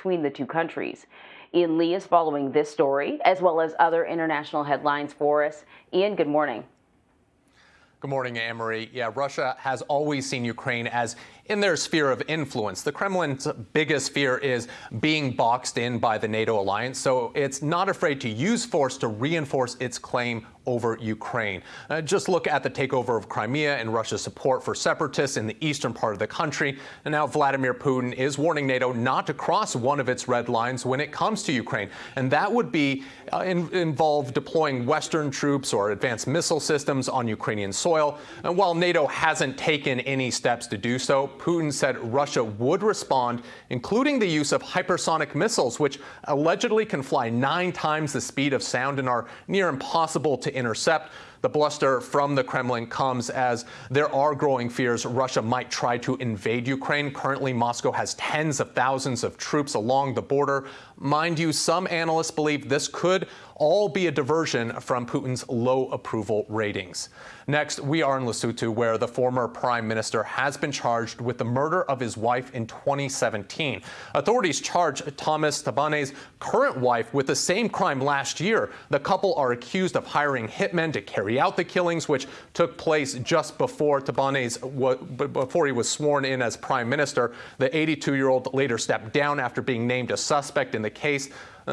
between the two countries. Ian Lee is following this story as well as other international headlines for us. Ian, good morning. Good morning, Anne-Marie. Yeah, Russia has always seen Ukraine as in their sphere of influence. The Kremlin's biggest fear is being boxed in by the NATO alliance, so it's not afraid to use force to reinforce its claim over Ukraine. Uh, just look at the takeover of Crimea and Russia's support for separatists in the eastern part of the country. And now Vladimir Putin is warning NATO not to cross one of its red lines when it comes to Ukraine. And that would be uh, in, involve deploying Western troops or advanced missile systems on Ukrainian soil. And while NATO hasn't taken any steps to do so, Putin said Russia would respond, including the use of hypersonic missiles, which allegedly can fly nine times the speed of sound and are near impossible to intercept. The bluster from the Kremlin comes as there are growing fears Russia might try to invade Ukraine. Currently, Moscow has tens of thousands of troops along the border. Mind you, some analysts believe this could all be a diversion from Putin's low approval ratings. Next, we are in Lesotho, where the former prime minister has been charged with the murder of his wife in 2017. Authorities charged Thomas Thabane's current wife with the same crime last year. The couple are accused of hiring hitmen to carry out the killings, which took place just before Thabane's, before he was sworn in as prime minister. The 82-year-old later stepped down after being named a suspect in the case.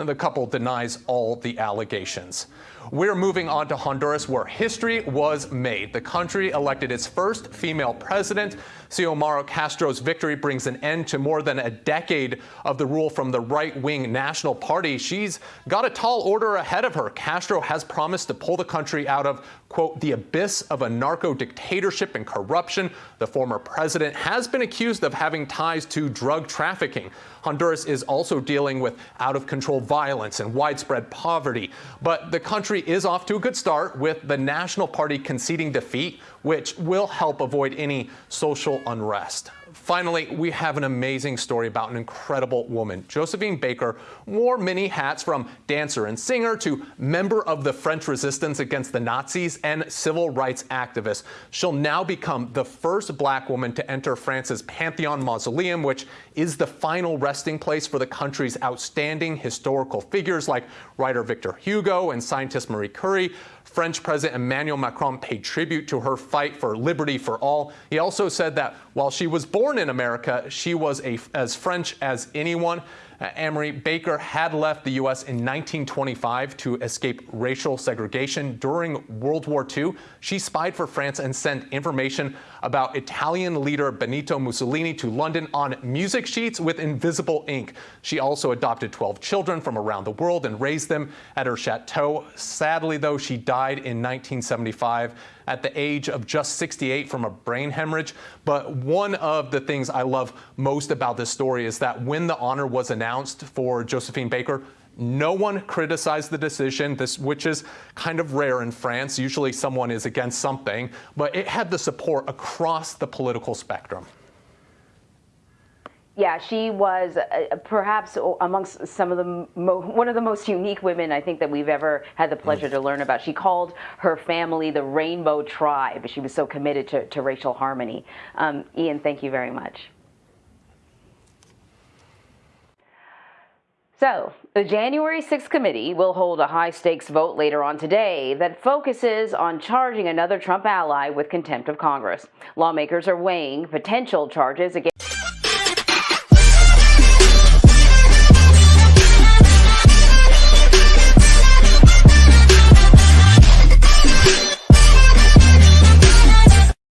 The couple denies all the allegations. We're moving on to Honduras, where history was made. The country elected its first female president. Xiomara Castro's victory brings an end to more than a decade of the rule from the right-wing National Party. She's got a tall order ahead of her. Castro has promised to pull the country out of, quote, the abyss of a narco dictatorship and corruption. The former president has been accused of having ties to drug trafficking. Honduras is also dealing with out-of-control violence and widespread poverty. But the country is off to a good start with the National Party conceding defeat, which will help avoid any social unrest. Finally, we have an amazing story about an incredible woman. Josephine Baker wore many hats from dancer and singer to member of the French resistance against the Nazis and civil rights activist. She'll now become the first black woman to enter France's Pantheon Mausoleum, which is the final resting place for the country's outstanding historical figures like writer Victor Hugo and scientist Marie Curie. French President Emmanuel Macron paid tribute to her fight for liberty for all. He also said that while she was born in America, she was a, as French as anyone. Uh, Amory Baker had left the U.S. in 1925 to escape racial segregation during World War II. She spied for France and sent information about Italian leader Benito Mussolini to London on music sheets with invisible ink. She also adopted 12 children from around the world and raised them at her chateau. Sadly, though, she died in 1975 at the age of just 68 from a brain hemorrhage. But one of the things I love most about this story is that when the honor was announced for Josephine Baker, no one criticized the decision, this, which is kind of rare in France. Usually someone is against something, but it had the support across the political spectrum. Yeah, she was uh, perhaps amongst some of the one of the most unique women I think that we've ever had the pleasure to learn about. She called her family the Rainbow Tribe. She was so committed to, to racial harmony. Um, Ian, thank you very much. So, the January 6th committee will hold a high stakes vote later on today that focuses on charging another Trump ally with contempt of Congress. Lawmakers are weighing potential charges against